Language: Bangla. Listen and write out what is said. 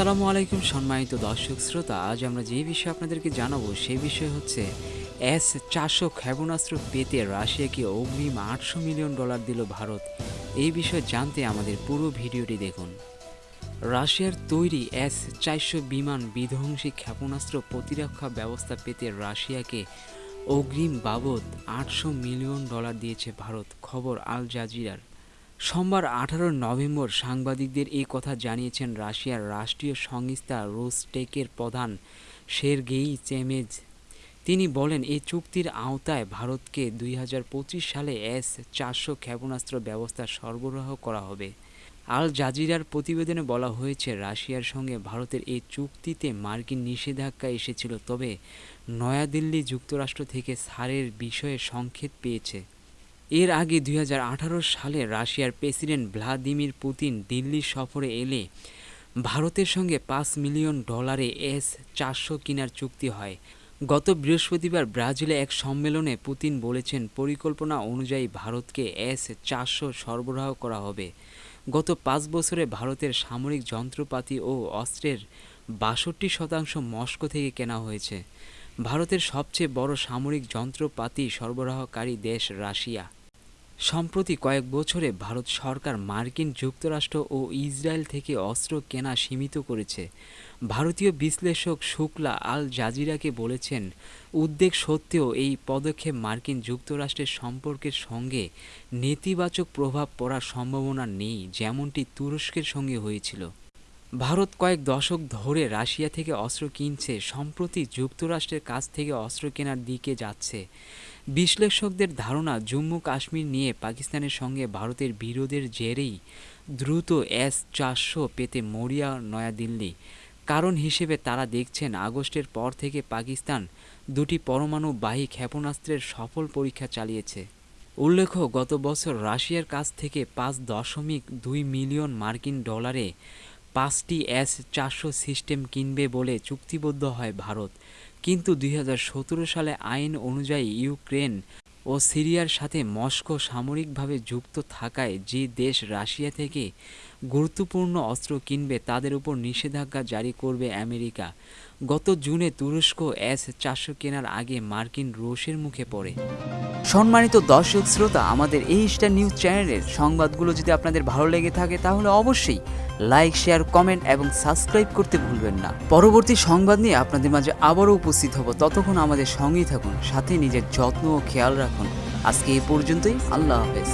আসসালামু আলাইকুম, সম্মানিত দর্শক শ্রোতা। আজ আমরা যে বিষয়ে আপনাদেরকে জানাব সেই বিষয় হচ্ছে, এস চারশো ক্ষেপণাস্ত্র পেতে রাশিয়াকে অগ্রিম আটশো মিলিয়ন ডলার দিল ভারত। এই বিষয়ে জানতে আমাদের পুরো ভিডিওটি দেখুন। রাশিয়ার তৈরি এস চারশো বিমান বিধ্বংসী ক্ষেপণাস্ত্র প্রতিরক্ষা ব্যবস্থা পেতে রাশিয়াকে অগ্রিম বাবদ আটশো মিলিয়ন ডলার দিয়েছে ভারত। খবর আল জাজিরার। সোমবার আঠারো নভেম্বর সাংবাদিকদের এই কথা জানিয়েছেন রাশিয়ার রাষ্ট্রীয় সংস্থা রোস্টেকের প্রধান সের্গেই চেমেজ। তিনি বলেন, এই চুক্তির আওতায় ভারতকে দুই হাজার পঁচিশ সালে এস চারশো ক্ষেপণাস্ত্র ব্যবস্থা সরবরাহ করা হবে। আল জাজিরার প্রতিবেদনে বলা হয়েছে, রাশিয়ার সঙ্গে ভারতের এই চুক্তিতে মার্কিন নিষেধাজ্ঞা এসেছিল, তবে নয়াদিল্লি যুক্তরাষ্ট্র থেকে সারের বিষয়ে সংকেত পেয়েছে। এর আগে দুই হাজার আঠারো সালে রাশিয়ার প্রেসিডেন্ট ভ্লাদিমির পুতিন দিল্লি সফরে এলে ভারতের সঙ্গে পাঁচ মিলিয়ন ডলারে এস চারশো কেনার চুক্তি হয়। গত বৃহস্পতিবার ব্রাজিলে এক সম্মেলনে পুতিন বলেছেন, পরিকল্পনা অনুযায়ী ভারতকে এস চারশো সরবরাহ করা হবে। গত পাঁচ বছরে ভারতের সামরিক যন্ত্রপাতি ও অস্ত্রের বাষট্টি শতাংশ মস্কো থেকে কেনা হয়েছে। ভারতের সবচেয়ে বড় সামরিক যন্ত্রপাতি সরবরাহকারী দেশ রাশিয়া। সম্প্রতি কয়েক বছরে ভারত সরকার মার্কিন যুক্তরাষ্ট্র ও ইসরায়েল থেকে অস্ত্র কেনা সীমিত করেছে। ভারতীয় বিশ্লেষক শুক্লা আল জাজিরাকে বলেছেন, উদ্বেগ সত্ত্বেও এই পদক্ষেপ মার্কিন যুক্তরাষ্ট্রের সম্পর্কের সঙ্গে নেতিবাচক প্রভাব পড়ার সম্ভাবনা নেই, যেমনটি তুরস্কের সঙ্গে হয়েছিল। ভারত কয়েক দশক ধরে রাশিয়া থেকে অস্ত্র কিনছে, সম্প্রতি যুক্তরাষ্ট্রের কাছ থেকে অস্ত্র কেনার দিকে যাচ্ছে। বিশ্লেষকদের ধারণা, জম্মু কাশ্মীর নিয়ে পাকিস্তানের সঙ্গে ভারতের বিরোধের জেরেই দ্রুত এস চারশো পেতে মরিয়া নয়াদিল্লি। কারণ হিসেবে তারা দেখছেন, আগস্টের পর থেকে পাকিস্তান দুটি পরমাণুবাহী ক্ষেপণাস্ত্রের সফল পরীক্ষা চালিয়েছে। উল্লেখ্য, গত বছর রাশিয়ার কাছ থেকে পাঁচ দশমিক দুই মিলিয়ন মার্কিন ডলারে পাঁচটি এস চারশো সিস্টেম কিনবে বলে চুক্তিবদ্ধ হয় ভারত। কিন্তু দুই হাজার সতেরো সালে আইন অনুযায়ী ইউক্রেন ও সিরিয়ার সাথে মস্কো সামরিকভাবে যুক্ত থাকায় যে দেশ রাশিয়া থেকে গুরুত্বপূর্ণ অস্ত্র কিনবে তাদের উপর নিষেধাজ্ঞা জারি করবে আমেরিকা। গত জুনে তুরস্ক এস চারশো কেনার আগে মার্কিন রোষের মুখে পড়ে। সম্মানিত দর্শক শ্রোতা, আমাদের এই স্টার নিউজ চ্যানেলের সংবাদগুলো যদি আপনাদের ভালো লেগে থাকে, তাহলে অবশ্যই লাইক শেয়ার কমেন্ট এবং সাবস্ক্রাইব করতে ভুলবেন না। পরবর্তী সংবাদ নিয়ে আপনাদের মাঝে আবারও উপস্থিত হব। ততক্ষণ আমাদের সঙ্গেই থাকুন, সাথে নিজের যত্ন ও খেয়াল রাখুন। আজকে এই পর্যন্তই, আল্লাহ হাফেজ।